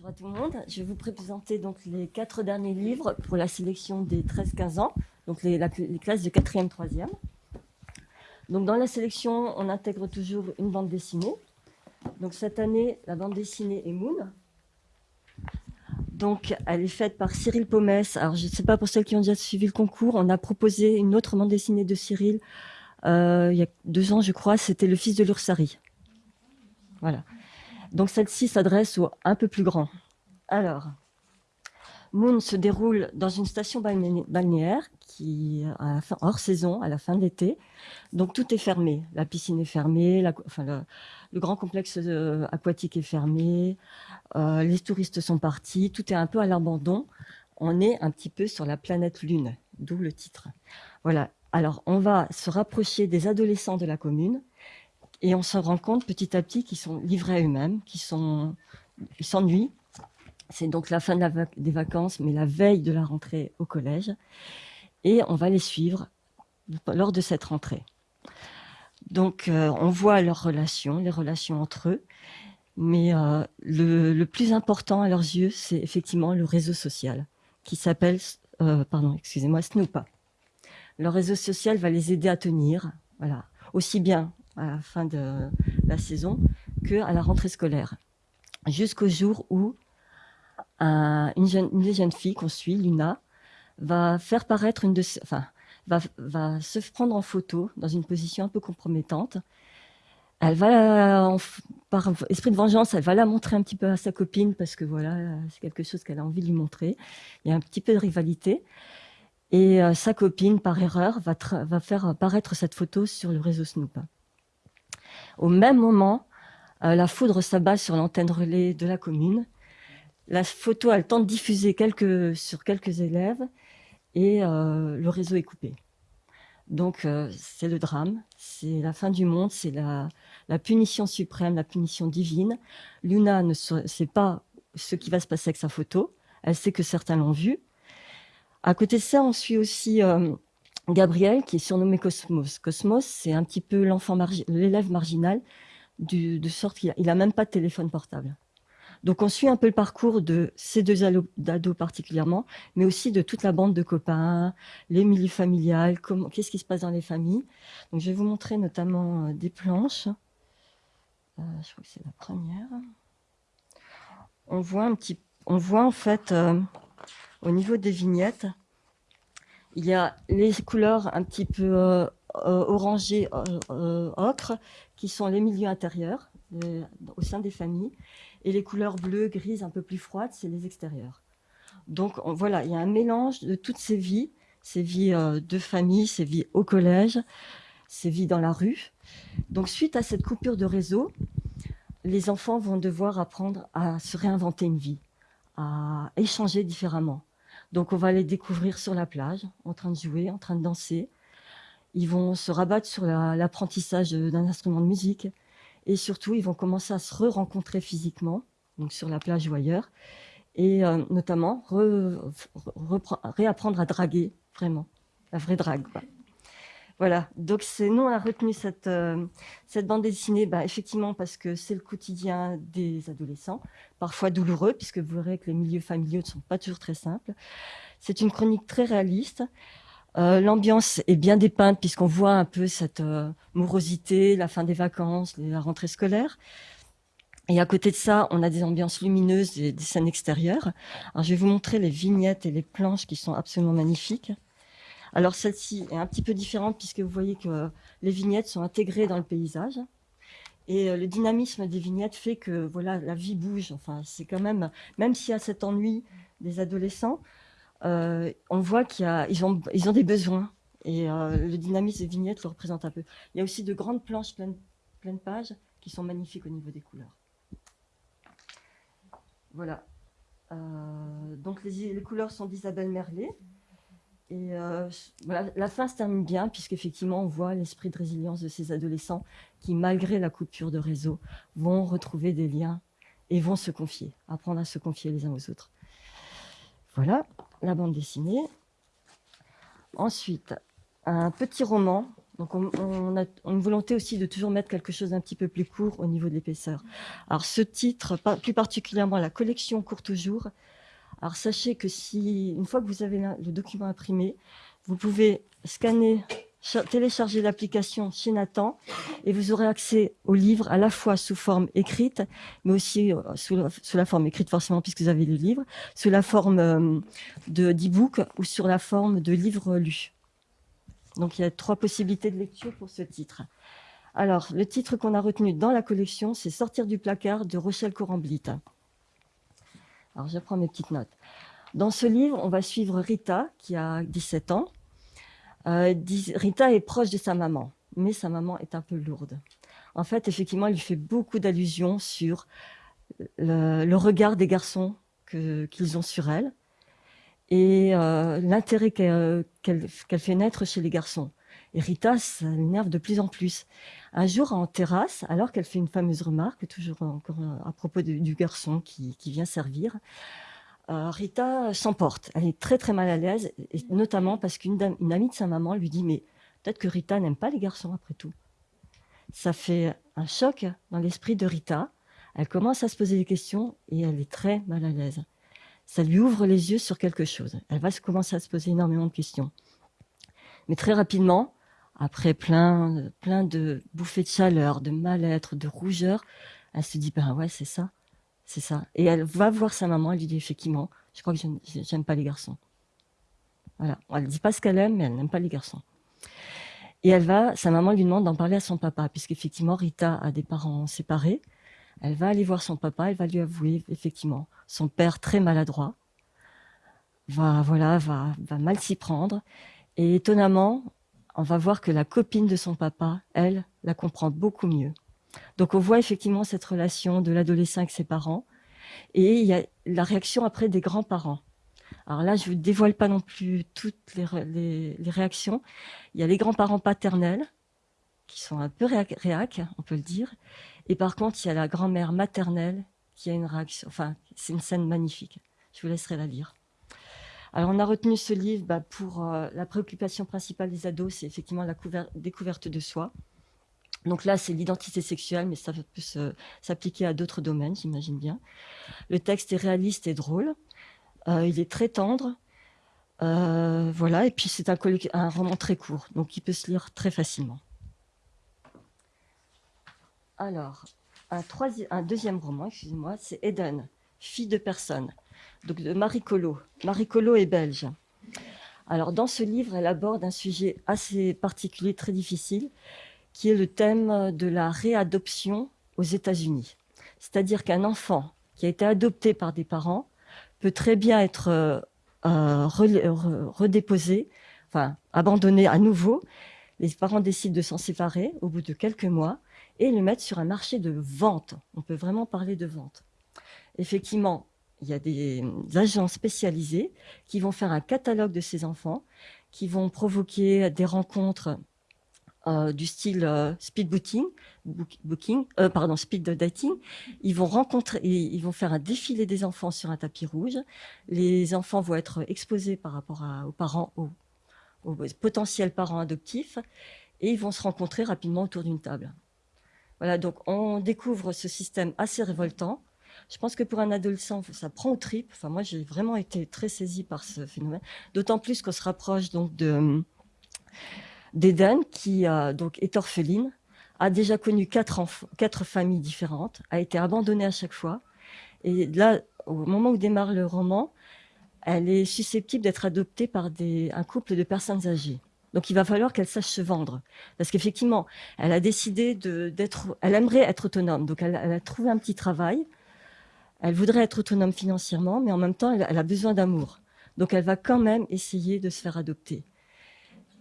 Bonjour à tout le monde. Je vais vous présenter donc les quatre derniers livres pour la sélection des 13-15 ans, donc les, classes de 4e, 3e. Donc dans la sélection, on intègre toujours une bande dessinée. Donc cette année, la bande dessinée est Moon. Donc elle est faite par Cyril Pomès. Alors je ne sais pas pour celles qui ont déjà suivi le concours, on a proposé une autre bande dessinée de Cyril euh, il y a deux ans, je crois. C'était Le fils de l'Ursari. Voilà. Donc celle-ci s'adresse aux un peu plus grands. Alors, Moon se déroule dans une station balnéaire qui à hors saison, à la fin de l'été. Donc tout est fermé. La piscine est fermée, le, grand complexe euh, aquatique est fermé, euh, les touristes sont partis, tout est un peu à l'abandon. On est un petit peu sur la planète Lune, d'où le titre. Voilà. Alors on va se rapprocher des adolescents de la commune et on se rend compte petit à petit qu'ils sont livrés à eux-mêmes, qu'ils s'ennuient. C'est donc la fin des vacances, mais la veille de la rentrée au collège. Et on va les suivre lors de cette rentrée. Donc, euh, on voit leurs relations, les relations entre eux. Mais euh, le, plus important à leurs yeux, c'est effectivement le réseau social, qui s'appelle, euh, pardon, excusez-moi, Snoopa. Le réseau social va les aider à tenir, voilà, aussi bien à la fin de la saison qu'à la rentrée scolaire. Jusqu'au jour où une, jeune, une jeune fille qu'on suit, Luna, va faire paraître une enfin, va, va, se prendre en photo dans une position un peu compromettante. Elle va, par esprit de vengeance, elle va la montrer un petit peu à sa copine parce que voilà, c'est quelque chose qu'elle a envie de lui montrer. Il y a un petit peu de rivalité. Et euh, sa copine, par erreur, va, faire apparaître cette photo sur le réseau Snoop. Au même moment, euh, la foudre s'abat sur l'antenne relais de la commune. La photo a le temps de diffuser sur quelques élèves et euh, le réseau est coupé. Donc euh, c'est le drame, c'est la fin du monde, c'est la, punition suprême, la punition divine. Luna ne sait pas ce qui va se passer avec sa photo, elle sait que certains l'ont vue. À côté de ça, on suit aussi Gabriel, qui est surnommé Cosmos. Cosmos, c'est un petit peu l'enfant, l'élève marginal, de sorte qu'il n'a même pas de téléphone portable. Donc on suit un peu le parcours de ces deux ados particulièrement, mais aussi de toute la bande de copains, les milieux familiales, qu'est-ce qui se passe dans les familles. Donc je vais vous montrer notamment euh, des planches. Euh, je crois que c'est la première. On voit un petit, on voit en fait euh, au niveau des vignettes, il y a les couleurs un petit peu euh, euh, orangées, euh, ocre, qui sont les milieux intérieurs au sein des familles. Et les couleurs bleues, grises, un peu plus froides, c'est les extérieurs. Donc voilà, il y a un mélange de toutes ces vies, ces vies de famille, ces vies au collège, ces vies dans la rue. Donc suite à cette coupure de réseau, les enfants vont devoir apprendre à se réinventer une vie, à échanger différemment. Donc on va les découvrir sur la plage, en train de jouer, en train de danser. Ils vont se rabattre sur l'apprentissage d'un instrument de musique. Et surtout, ils vont commencer à se re-rencontrer physiquement, donc sur la plage ou ailleurs. Et euh, notamment, réapprendre à draguer, vraiment. La vraie drague. Voilà, donc c'est nous on a retenu cette, euh, cette bande dessinée, bah, effectivement parce que c'est le quotidien des adolescents, parfois douloureux, puisque vous verrez que les milieux familiaux ne sont pas toujours très simples. C'est une chronique très réaliste. Euh, l'ambiance est bien dépeinte puisqu'on voit un peu cette euh, morosité, la fin des vacances, la rentrée scolaire. Et à côté de ça, on a des ambiances lumineuses et des scènes extérieures. Alors, je vais vous montrer les vignettes et les planches qui sont absolument magnifiques. Alors celle-ci est un petit peu différente puisque vous voyez que les vignettes sont intégrées dans le paysage. Et euh, le dynamisme des vignettes fait que voilà, la vie bouge. Enfin, c'est quand même, même s'il y a cet ennui des adolescents, euh, on voit qu'ils ont, ils ont des besoins. Et euh, le dynamisme des vignettes le représente un peu. Il y a aussi de grandes planches pleines, pleines pages qui sont magnifiques au niveau des couleurs. Voilà. donc les, les, couleurs sont d'Isabelle Merlet. Et euh, la fin se termine bien, puisqu'effectivement, on voit l'esprit de résilience de ces adolescents qui, malgré la coupure de réseau, vont retrouver des liens et vont se confier, apprendre à se confier les uns aux autres. Voilà la bande dessinée. Ensuite, un petit roman Donc on, a une volonté aussi de toujours mettre quelque chose d'un petit peu plus court au niveau de l'épaisseur. Alors ce titre, plus particulièrement la collection court toujours, alors sachez que si, une fois que vous avez le document imprimé, vous pouvez scanner, télécharger l'application chez Nathan et vous aurez accès au livre à la fois sous forme écrite, mais aussi euh, sous la, forme écrite forcément puisque vous avez le livre, sous la forme euh, de d'e-book ou sur la forme de livre lu. Donc il y a trois possibilités de lecture pour ce titre. Alors, le titre qu'on a retenu dans la collection, c'est Sortir du placard de Rochelle Coramblit. Alors, je prends mes petites notes. Dans ce livre, on va suivre Rita, qui a 17 ans. Euh, Rita est proche de sa maman, mais sa maman est un peu lourde. En fait, effectivement, elle lui fait beaucoup d'allusions sur le, regard des garçons qu'ils ont sur elle et euh, l'intérêt qu'elle fait naître chez les garçons. Et Rita, ça l'énerve de plus en plus. Un jour, en terrasse, alors qu'elle fait une fameuse remarque, toujours encore à propos du garçon qui, vient servir, euh, Rita s'emporte. Elle est très très mal à l'aise, notamment parce qu'une amie de sa maman lui dit « mais peut-être que Rita n'aime pas les garçons après tout ». Ça fait un choc dans l'esprit de Rita. Elle commence à se poser des questions et elle est très mal à l'aise ça lui ouvre les yeux sur quelque chose. Elle va commencer à se poser énormément de questions. Mais très rapidement, après plein, plein de bouffées de chaleur, de mal-être, de rougeur, elle se dit, ben ouais, c'est ça, c'est ça. Et elle va voir sa maman, elle lui dit, effectivement, je crois que j'aime pas les garçons. Voilà, elle ne dit pas ce qu'elle aime, mais elle n'aime pas les garçons. Et elle va, sa maman lui demande d'en parler à son papa, puisqu'effectivement, Rita a des parents séparés. Elle va aller voir son papa, elle va lui avouer, effectivement, son père très maladroit, va, voilà, va, va mal s'y prendre. Et étonnamment, on va voir que la copine de son papa, elle, la comprend beaucoup mieux. Donc on voit effectivement cette relation de l'adolescent avec ses parents. Et il y a la réaction après des grands-parents. Alors là, je ne vous dévoile pas non plus toutes les, réactions. Il y a les grands-parents paternels, qui sont un peu réac, on peut le dire. Et par contre, il y a la grand-mère maternelle qui a une réaction. Enfin, c'est une scène magnifique. Je vous laisserai la lire. Alors, on a retenu ce livre bah, pour euh, la préoccupation principale des ados, c'est effectivement la découverte de soi. Donc là, c'est l'identité sexuelle, mais ça peut s'appliquer à d'autres domaines, j'imagine bien. Le texte est réaliste et drôle. Euh, il est très tendre. Euh, voilà, et puis c'est un, un roman très court, donc il peut se lire très facilement. Alors, un, deuxième roman, excusez-moi, c'est Eden, fille de personne, donc de Marie Collot. Marie Collot est belge. Alors, dans ce livre, elle aborde un sujet assez particulier, très difficile, qui est le thème de la réadoption aux États-Unis. C'est-à-dire qu'un enfant qui a été adopté par des parents peut très bien être euh, redéposé, enfin abandonné à nouveau. Les parents décident de s'en séparer au bout de quelques mois et le mettre sur un marché de vente. On peut vraiment parler de vente. Effectivement, il y a des agents spécialisés qui vont faire un catalogue de ces enfants, qui vont provoquer des rencontres euh, du style euh, euh, speed dating. Ils vont rencontrer, ils vont faire un défilé des enfants sur un tapis rouge. Les enfants vont être exposés par rapport aux parents, aux potentiels parents adoptifs, et ils vont se rencontrer rapidement autour d'une table. Voilà, donc on découvre ce système assez révoltant. Je pense que pour un adolescent, ça prend au trip. Enfin, moi, j'ai vraiment été très saisie par ce phénomène. D'autant plus qu'on se rapproche donc de d'Eden, qui donc est orpheline, a déjà connu quatre, familles différentes, a été abandonnée à chaque fois. Et là, au moment où démarre le roman, elle est susceptible d'être adoptée par un couple de personnes âgées. Donc il va falloir qu'elle sache se vendre. Parce qu'effectivement, elle a décidé d'être... Elle aimerait être autonome. Donc elle, a trouvé un petit travail. Elle voudrait être autonome financièrement, mais en même temps, elle, a besoin d'amour. Donc elle va quand même essayer de se faire adopter.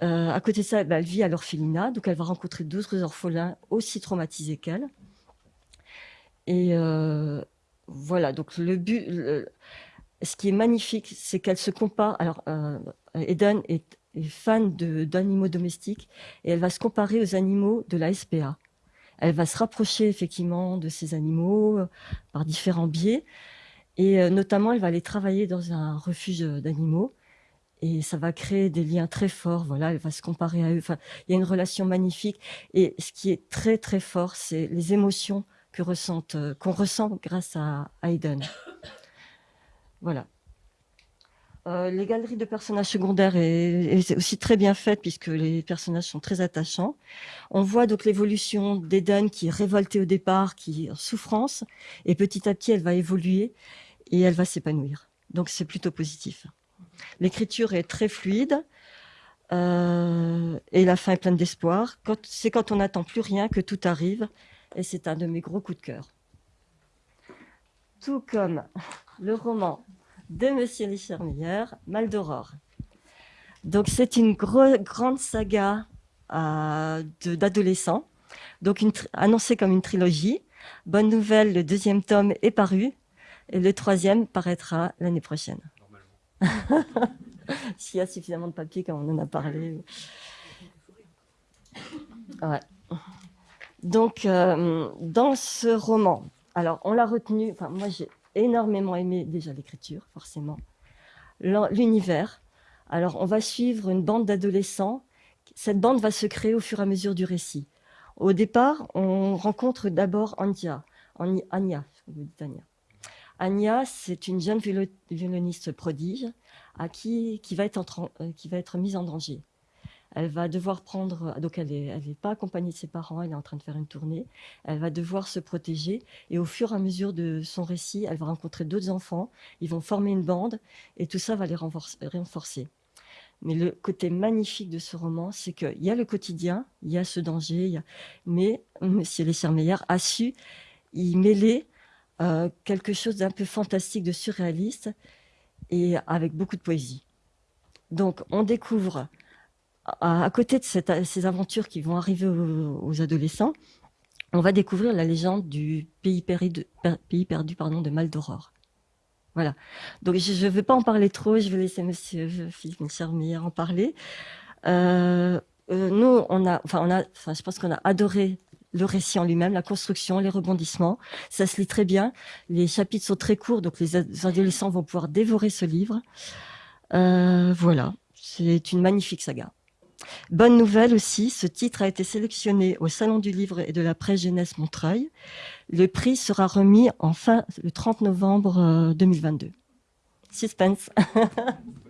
Euh, à côté de ça, bah, elle vit à l'orphelinat, donc elle va rencontrer d'autres orphelins aussi traumatisés qu'elle. Et euh, voilà, donc le but, ce qui est magnifique, c'est qu'elle se compare. Alors, euh, Eden est est fan d'animaux domestiques et elle va se comparer aux animaux de la SPA. Elle va se rapprocher effectivement de ces animaux euh, par différents biais et euh, notamment elle va aller travailler dans un refuge d'animaux et ça va créer des liens très forts. Voilà, elle va se comparer à eux. Enfin, il y a une relation magnifique. Et ce qui est très très fort, c'est les émotions euh, qu'on ressent grâce à, Aiden. Voilà. Euh, les galeries de personnages secondaires est, aussi très bien faites puisque les personnages sont très attachants. On voit donc l'évolution d'Eden qui est révoltée au départ, qui est en souffrance, et petit à petit elle va évoluer et elle va s'épanouir. Donc c'est plutôt positif. L'écriture est très fluide euh, et la fin est pleine d'espoir. C'est quand on n'attend plus rien que tout arrive et c'est un de mes gros coups de cœur. Tout comme le roman de Monsieur Lichermeyer, Mal d'Aurore. Donc c'est une grande saga euh, d'adolescents, donc annoncée comme une trilogie. Bonne nouvelle, le deuxième tome est paru et le troisième paraîtra l'année prochaine. S'il y a suffisamment de papier, comme on en a parlé. Donc, euh, dans ce roman, alors on l'a retenu, enfin moi j'ai énormément aimé déjà l'écriture, forcément, l'univers. Alors on va suivre une bande d'adolescents. Cette bande va se créer au fur et à mesure du récit. Au départ, on rencontre d'abord Anya, Anya, Anya. C'est une jeune violoniste prodige à qui, qui, va euh, qui va être mise en danger. Elle va devoir prendre, donc elle n'est elle pas accompagnée de ses parents, elle est en train de faire une tournée, elle va devoir se protéger et au fur et à mesure de son récit, elle va rencontrer d'autres enfants, ils vont former une bande et tout ça va les renforcer. Mais le côté magnifique de ce roman, c'est qu'il y a le quotidien, il y a ce danger, mais M. Lessermeyer a su y mêler euh, quelque chose d'un peu fantastique, de surréaliste, et avec beaucoup de poésie. Donc, on découvre, à, côté de ces aventures qui vont arriver aux, adolescents, on va découvrir la légende du pays, pays perdu de Mal d'Aurore. Voilà. Donc, je ne vais pas en parler trop, je vais laisser Monsieur Philippe Charmier en parler. Euh, euh, nous, on a, enfin, on a, enfin, je pense qu'on a adoré le récit en lui-même, la construction, les rebondissements. Ça se lit très bien. Les chapitres sont très courts, donc les adolescents vont pouvoir dévorer ce livre. Euh, voilà, c'est une magnifique saga. Bonne nouvelle aussi, ce titre a été sélectionné au Salon du Livre et de la Presse Jeunesse Montreuil. Le prix sera remis en fin, le 30 novembre 2022. Euh, Suspense